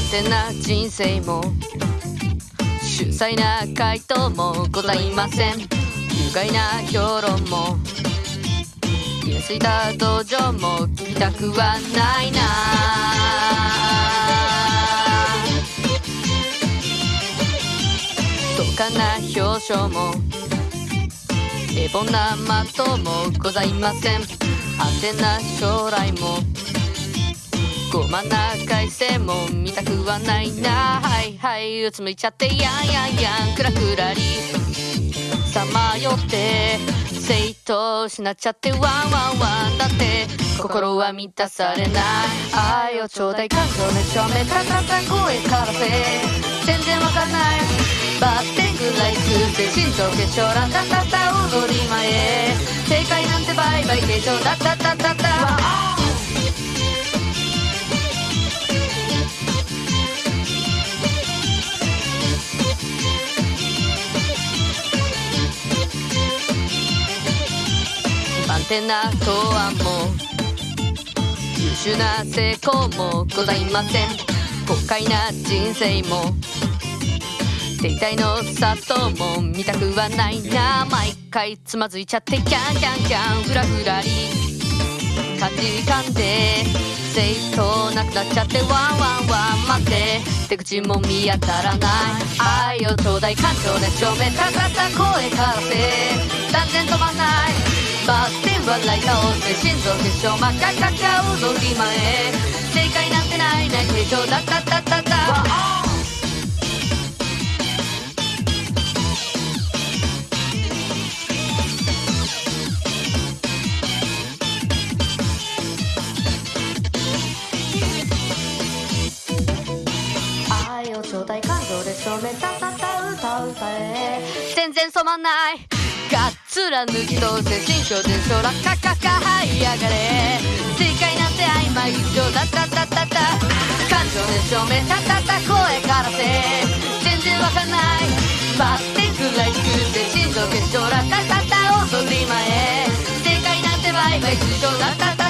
安定な人生も秀才な回答もございません。有害な評論も気がついた道場も聞きたくはないな。どかな表彰も平凡な的もございません。安全な将来もごまな改正も見たくはないな。はいはいうつむいちゃってやんやんやん。クラクラリさまよって生徒失っちゃってワンワンワン。だって心は満たされない。愛をちょうだい感情ね正面たたた声からせ。全然わかんない。バッテングライスで心臓結晶ランタタタ踊り前正解なんてバイバイ形状だった。安定な答案も優秀な成功もございません豪快な人生も停滞の里も見たくはないな毎回つまずいちゃってキャンキャンキャンフラフラリ価値観で正当なくなっちゃってワンワンワン待って手口も見当たらない愛をちょうだい感情で正面高さ声かせ断然止まんないバッテン笑い倒して心臓結晶真っ赤っか踊り前正解なんてないない形状だったったったった愛をちょうだい感情で正面たたた歌う歌え。全然染まんない。がっつら抜き通せ心象で空カカカはい上がれ。正解なんて曖昧一生だったったったった感情で照明たたた声からせ。全然わかんない。バッテンくらい低くて心臓結晶ラタタタ踊り前正解なんてバイバイ通常だったったった